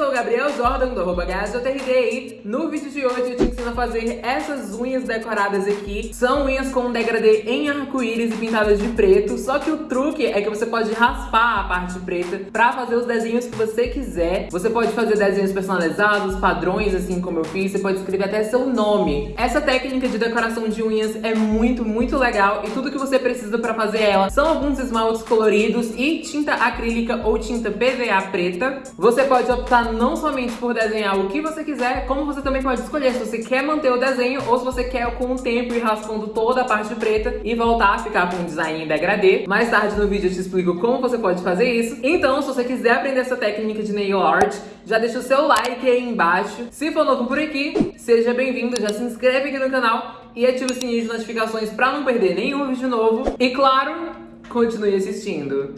sou o Gabriel Jordan, do arroba GasJRD no vídeo de hoje eu te ensino a fazer essas unhas decoradas aqui. São unhas com degradê em arco-íris e pintadas de preto, só que o truque é que você pode raspar a parte preta pra fazer os desenhos que você quiser. Você pode fazer desenhos personalizados, padrões, assim como eu fiz, você pode escrever até seu nome. Essa técnica de decoração de unhas é muito, muito legal e tudo que você precisa pra fazer ela são alguns esmaltes coloridos e tinta acrílica ou tinta PVA preta. Você pode optar não somente por desenhar o que você quiser, como você também pode escolher se você quer manter o desenho ou se você quer com o tempo ir raspando toda a parte preta e voltar a ficar com um design em degradê. Mais tarde no vídeo eu te explico como você pode fazer isso. Então, se você quiser aprender essa técnica de nail art, já deixa o seu like aí embaixo. Se for novo por aqui, seja bem-vindo, já se inscreve aqui no canal e ativa o sininho de notificações para não perder nenhum vídeo novo. E claro, continue assistindo.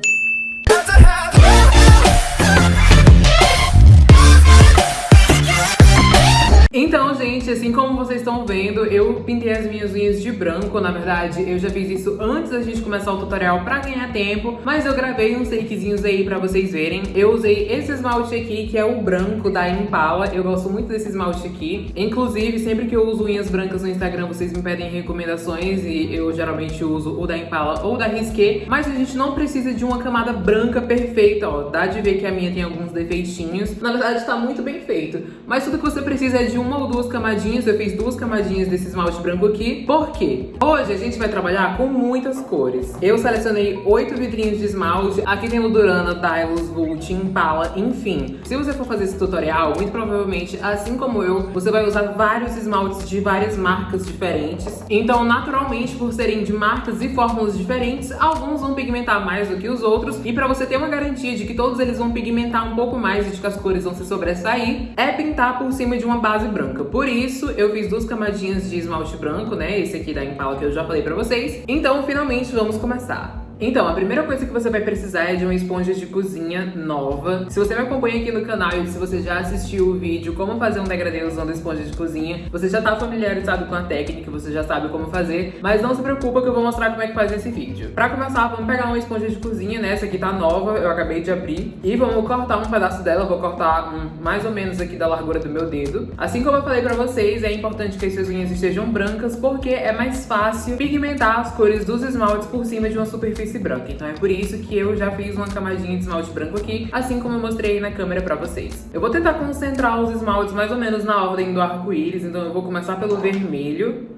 Então, gente, assim como vocês estão vendo, eu pintei as minhas unhas de branco, na verdade, eu já fiz isso antes da gente começar o tutorial pra ganhar tempo, mas eu gravei uns takezinhos aí pra vocês verem. Eu usei esse esmalte aqui, que é o branco da Impala, eu gosto muito desse esmalte aqui. Inclusive, sempre que eu uso unhas brancas no Instagram, vocês me pedem recomendações e eu geralmente uso o da Impala ou da Risqué, mas a gente não precisa de uma camada branca perfeita, ó. Dá de ver que a minha tem alguns defeitinhos. Na verdade, tá muito bem feito, mas tudo que você precisa é de uma ou duas camadinhas, eu fiz duas camadinhas desse esmalte branco aqui. Por quê? Hoje a gente vai trabalhar com muitas cores. Eu selecionei oito vidrinhos de esmalte. Aqui tem o Durana, Dylos, Vult, Impala, enfim. Se você for fazer esse tutorial, muito provavelmente, assim como eu, você vai usar vários esmaltes de várias marcas diferentes. Então, naturalmente, por serem de marcas e fórmulas diferentes, alguns vão pigmentar mais do que os outros. E pra você ter uma garantia de que todos eles vão pigmentar um pouco mais e de que as cores vão se sobressair, é pintar por cima de uma base branca. Por isso, eu fiz duas camadinhas de esmalte branco, né? Esse aqui da Impala que eu já falei pra vocês. Então, finalmente, vamos começar. Então, a primeira coisa que você vai precisar é de uma esponja de cozinha nova. Se você me acompanha aqui no canal e se você já assistiu o vídeo como fazer um degradê usando esponja de cozinha, você já tá familiarizado com a técnica, você já sabe como fazer, mas não se preocupa que eu vou mostrar como é que faz esse vídeo. Pra começar, vamos pegar uma esponja de cozinha, né? Essa aqui tá nova, eu acabei de abrir, e vamos cortar um pedaço dela, vou cortar um, mais ou menos aqui da largura do meu dedo. Assim como eu falei pra vocês, é importante que as suas unhas estejam brancas, porque é mais fácil pigmentar as cores dos esmaltes por cima de uma superfície superfície. Então é por isso que eu já fiz uma camadinha de esmalte branco aqui, assim como eu mostrei na câmera pra vocês. Eu vou tentar concentrar os esmaltes mais ou menos na ordem do arco-íris, então eu vou começar pelo vermelho.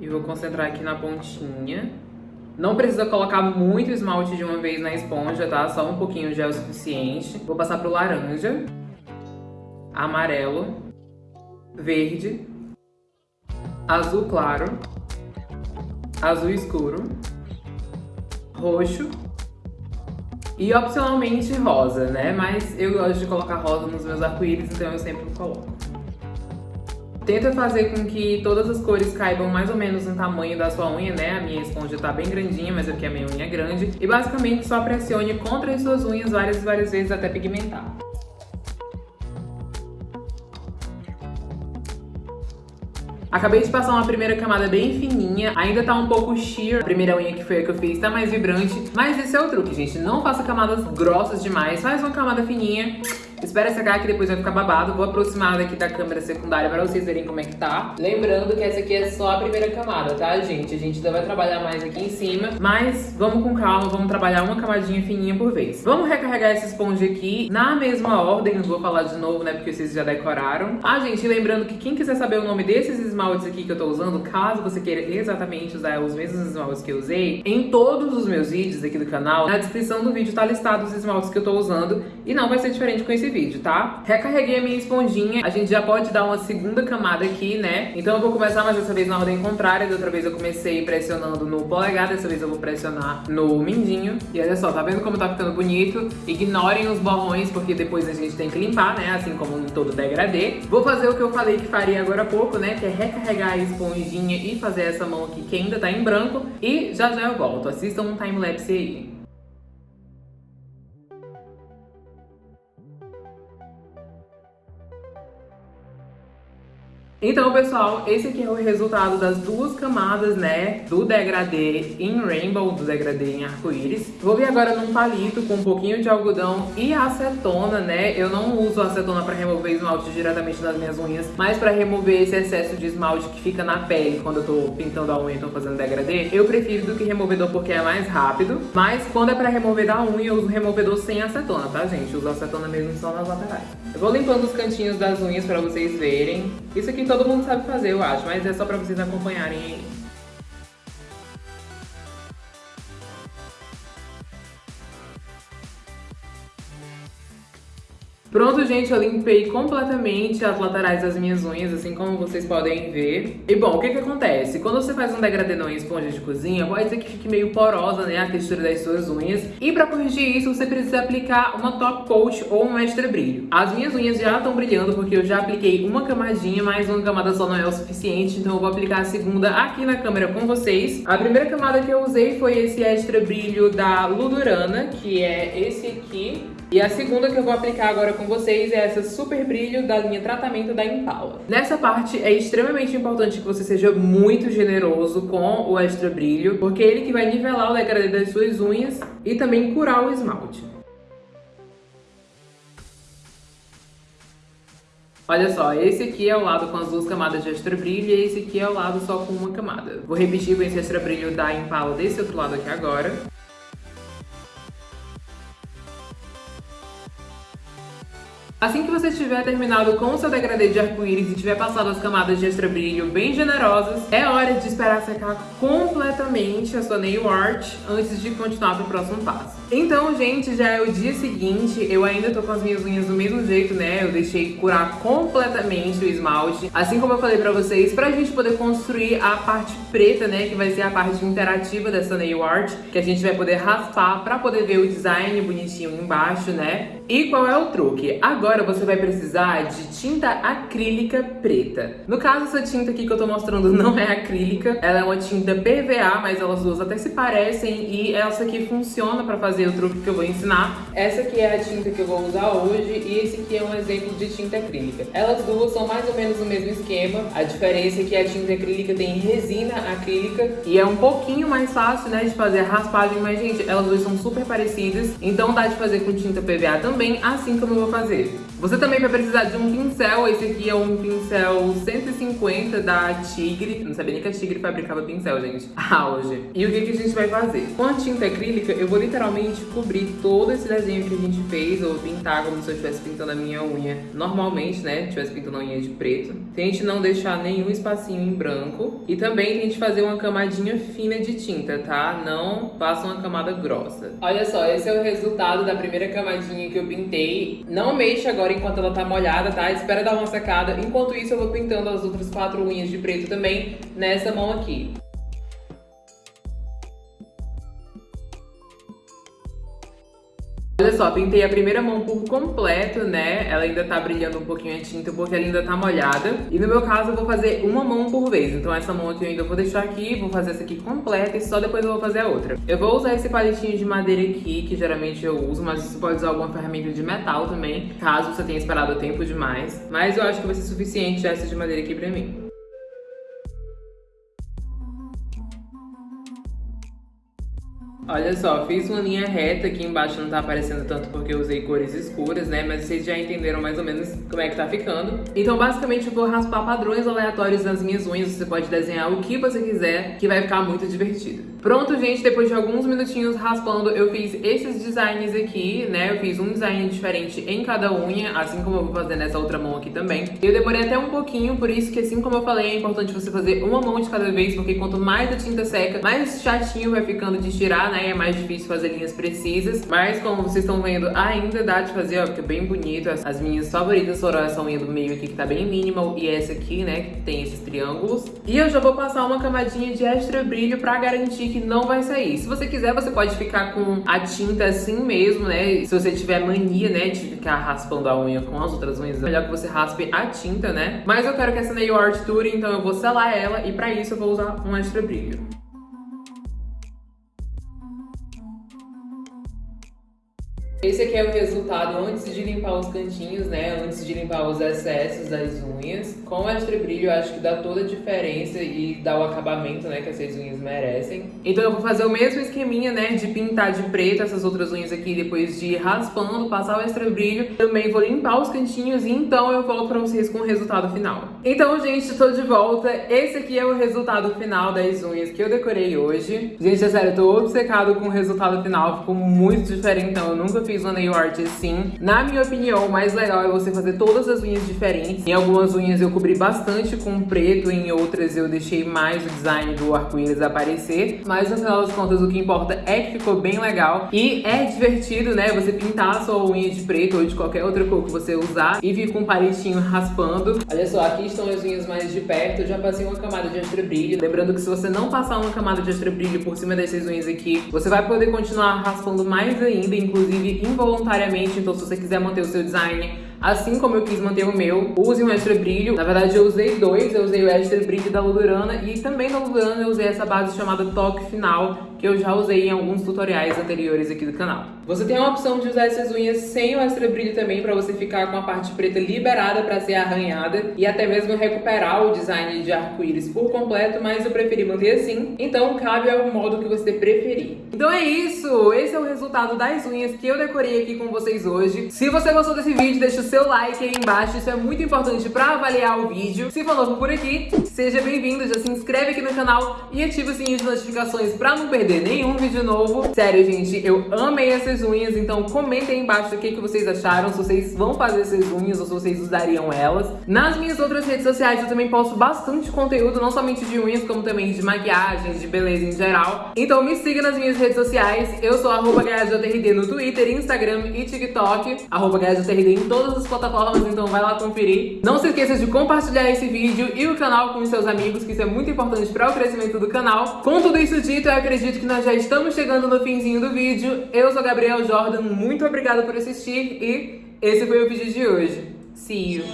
E vou concentrar aqui na pontinha. Não precisa colocar muito esmalte de uma vez na esponja, tá? Só um pouquinho já é o suficiente. Vou passar pro laranja, amarelo, verde, azul claro, azul escuro, roxo e opcionalmente rosa, né? Mas eu gosto de colocar rosa nos meus arco-íris, então eu sempre coloco. Tenta fazer com que todas as cores caibam mais ou menos no tamanho da sua unha, né? A minha esponja tá bem grandinha, mas aqui a minha unha é grande. E basicamente só pressione contra as suas unhas várias e várias vezes até pigmentar. Acabei de passar uma primeira camada bem fininha, ainda tá um pouco sheer, a primeira unha que foi a que eu fiz tá mais vibrante, mas esse é o truque, gente, não faça camadas grossas demais, faz uma camada fininha Espera secar que depois vai ficar babado. Vou aproximar daqui da câmera secundária para vocês verem como é que tá. Lembrando que essa aqui é só a primeira camada, tá, gente? A gente ainda vai trabalhar mais aqui em cima. Mas vamos com calma, vamos trabalhar uma camadinha fininha por vez. Vamos recarregar essa esponja aqui na mesma ordem. Não vou falar de novo, né, porque vocês já decoraram. Ah, gente, lembrando que quem quiser saber o nome desses esmaltes aqui que eu tô usando, caso você queira exatamente usar os mesmos esmaltes que eu usei, em todos os meus vídeos aqui do canal, na descrição do vídeo tá listado os esmaltes que eu tô usando. E não vai ser diferente com esse vídeo, tá? Recarreguei a minha esponjinha, a gente já pode dar uma segunda camada aqui, né? Então eu vou começar, mas dessa vez na ordem contrária, da outra vez eu comecei pressionando no polegar, dessa vez eu vou pressionar no mindinho. E olha só, tá vendo como tá ficando bonito? Ignorem os borrões, porque depois a gente tem que limpar, né? Assim como em todo degradê. Vou fazer o que eu falei que faria agora há pouco, né? Que é recarregar a esponjinha e fazer essa mão aqui que ainda tá em branco. E já já eu volto. Assistam um time-lapse aí. Então, pessoal, esse aqui é o resultado das duas camadas, né, do degradê em rainbow, do degradê em arco-íris. Vou vir agora num palito com um pouquinho de algodão e acetona, né? Eu não uso acetona para remover esmalte diretamente das minhas unhas, mas para remover esse excesso de esmalte que fica na pele quando eu tô pintando a unha e tô fazendo degradê, eu prefiro do que removedor porque é mais rápido. Mas quando é para remover da unha, eu uso removedor sem acetona, tá, gente? Eu uso acetona mesmo só nas laterais. Eu vou limpando os cantinhos das unhas para vocês verem. Isso aqui todo mundo sabe fazer, eu acho, mas é só pra vocês acompanharem Pronto, gente, eu limpei completamente as laterais das minhas unhas, assim como vocês podem ver. E bom, o que que acontece? Quando você faz um degradê em esponja de cozinha, pode ser que fique meio porosa, né, a textura das suas unhas. E pra corrigir isso, você precisa aplicar uma top coat ou um extra brilho. As minhas unhas já estão brilhando porque eu já apliquei uma camadinha, mas uma camada só não é o suficiente, então eu vou aplicar a segunda aqui na câmera com vocês. A primeira camada que eu usei foi esse extra brilho da Ludurana, que é esse aqui. E a segunda que eu vou aplicar agora com vocês é essa Super Brilho da linha Tratamento da Impala. Nessa parte é extremamente importante que você seja muito generoso com o Extra Brilho, porque é ele que vai nivelar o degradê das suas unhas e também curar o esmalte. Olha só, esse aqui é o lado com as duas camadas de extra brilho e esse aqui é o lado só com uma camada. Vou repetir com esse extra brilho da Impala desse outro lado aqui agora. Assim que você tiver terminado com o seu degradê de arco-íris e tiver passado as camadas de extra brilho bem generosas, é hora de esperar secar completamente a sua nail art antes de continuar para o próximo passo. Então, gente, já é o dia seguinte, eu ainda tô com as minhas unhas do mesmo jeito, né? Eu deixei curar completamente o esmalte, assim como eu falei pra vocês, pra gente poder construir a parte preta, né? Que vai ser a parte interativa dessa nail art, que a gente vai poder raspar pra poder ver o design bonitinho embaixo, né? E qual é o truque? Agora você vai precisar de tinta acrílica preta. No caso, essa tinta aqui que eu tô mostrando não é acrílica, ela é uma tinta PVA, mas elas duas até se parecem e essa aqui funciona pra fazer o truque que eu vou ensinar. Essa aqui é a tinta que eu vou usar hoje e esse aqui é um exemplo de tinta acrílica. Elas duas são mais ou menos o mesmo esquema, a diferença é que a tinta acrílica tem resina acrílica e é um pouquinho mais fácil, né, de fazer a raspagem, mas gente, elas duas são super parecidas, então dá de fazer com tinta PVA também, assim como eu vou fazer. Você também vai precisar de um pincel, esse aqui é um pincel 150 da Tigre. Não sabia nem que a Tigre fabricava pincel, gente. Auge. E o que, que a gente vai fazer? Com a tinta acrílica, eu vou literalmente cobrir todo esse desenho que a gente fez, ou pintar como se eu estivesse pintando a minha unha normalmente, né? Estivesse pintando a unha de preto. Tente não deixar nenhum espacinho em branco. E também tente fazer uma camadinha fina de tinta, tá? Não faça uma camada grossa. Olha só, esse é o resultado da primeira camadinha que eu pintei. Não mexa agora enquanto ela tá molhada, tá? Espera dar uma secada. Enquanto isso, eu vou pintando as outras quatro unhas de preto também nessa mão aqui. Olha só, pintei a primeira mão por completo, né? Ela ainda tá brilhando um pouquinho a tinta porque ela ainda tá molhada. E no meu caso eu vou fazer uma mão por vez. Então essa mão aqui eu ainda vou deixar aqui, vou fazer essa aqui completa e só depois eu vou fazer a outra. Eu vou usar esse palitinho de madeira aqui, que geralmente eu uso, mas você pode usar alguma ferramenta de metal também, caso você tenha esperado tempo demais. Mas eu acho que vai ser suficiente essa de madeira aqui pra mim. Olha só, fiz uma linha reta aqui embaixo, não tá aparecendo tanto porque eu usei cores escuras, né? Mas vocês já entenderam mais ou menos como é que tá ficando. Então, basicamente, eu vou raspar padrões aleatórios nas minhas unhas. Você pode desenhar o que você quiser, que vai ficar muito divertido. Pronto, gente, depois de alguns minutinhos raspando, eu fiz esses designs aqui, né? Eu fiz um design diferente em cada unha, assim como eu vou fazer nessa outra mão aqui também. Eu demorei até um pouquinho, por isso que, assim como eu falei, é importante você fazer uma mão de cada vez, porque quanto mais a tinta seca, mais chatinho vai ficando de tirar, né? Né? É mais difícil fazer linhas precisas. Mas como vocês estão vendo, ainda dá de fazer, ó, fica bem bonito. As, as minhas favoritas foram essa unha do meio aqui, que tá bem minimal, e essa aqui, né, que tem esses triângulos. E eu já vou passar uma camadinha de extra brilho pra garantir que não vai sair. Se você quiser, você pode ficar com a tinta assim mesmo, né? Se você tiver mania, né, de ficar raspando a unha com as outras unhas, é melhor que você raspe a tinta, né? Mas eu quero que essa nail art dure, então eu vou selar ela e pra isso eu vou usar um extra brilho. Esse aqui é o resultado antes de limpar os cantinhos, né? Antes de limpar os excessos das unhas. Com o extra brilho, acho que dá toda a diferença e dá o acabamento, né? Que essas unhas merecem. Então eu vou fazer o mesmo esqueminha, né? De pintar de preto essas outras unhas aqui, depois de ir raspando, passar o extra brilho. Também vou limpar os cantinhos e então eu volto pra vocês com o resultado final. Então, gente, tô de volta. Esse aqui é o resultado final das unhas que eu decorei hoje. Gente, é sério, eu tô obcecado com o resultado final. Ficou muito diferente, então eu nunca fiz uma nail art assim. Na minha opinião, o mais legal é você fazer todas as unhas diferentes. Em algumas unhas eu cobri bastante com preto, em outras eu deixei mais o design do arco-íris aparecer. Mas no final das contas, o que importa é que ficou bem legal. E é divertido, né, você pintar a sua unha de preto ou de qualquer outra cor que você usar e vir com um palitinho raspando. Olha só, aqui estão as unhas mais de perto. Eu já passei uma camada de extra brilho. Lembrando que se você não passar uma camada de extra brilho por cima dessas unhas aqui, você vai poder continuar raspando mais ainda, inclusive involuntariamente, então se você quiser manter o seu design assim como eu quis manter o meu, use um extra brilho. Na verdade, eu usei dois, eu usei o extra brilho da Ludurana e também da Ludurana eu usei essa base chamada Toque Final, que eu já usei em alguns tutoriais anteriores aqui do canal. Você tem a opção de usar essas unhas sem o extra brilho também, para você ficar com a parte preta liberada para ser arranhada e até mesmo recuperar o design de arco-íris por completo, mas eu preferi manter assim, então cabe ao modo que você preferir. Então é isso, esse é o resultado das unhas que eu decorei aqui com vocês hoje. Se você gostou desse vídeo, deixa o seu like aí embaixo, isso é muito importante para avaliar o vídeo. Se for novo por aqui, seja bem-vindo, já se inscreve aqui no canal e ativa o sininho de notificações para não perder nenhum vídeo novo. Sério, gente, eu amei essas unhas, então comentem aí embaixo o que, que vocês acharam, se vocês vão fazer essas unhas ou se vocês usariam elas. Nas minhas outras redes sociais eu também posto bastante conteúdo, não somente de unhas, como também de maquiagem, de beleza em geral. Então me siga nas minhas redes sociais, eu sou arroba no Twitter, Instagram e TikTok, arroba em todas as plataformas, então vai lá conferir. Não se esqueça de compartilhar esse vídeo e o canal com os seus amigos, que isso é muito importante para o crescimento do canal. Com tudo isso dito, eu acredito que nós já estamos chegando no finzinho do vídeo. Eu sou Gabriel Jordan, muito obrigada por assistir e esse foi o vídeo de hoje. See you!